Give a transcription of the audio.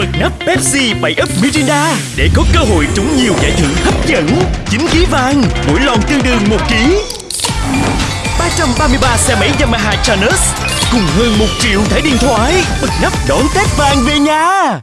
Bật nắp Pepsi 7 Up Mirinda để có cơ hội trúng nhiều giải thưởng hấp dẫn. 9 kg vàng, mỗi lon tương đương 1 kg. 333 xe máy Yamaha Chanus cùng hơn 1 triệu thẻ điện thoại. Bật nắp đón Tết vàng về nhà.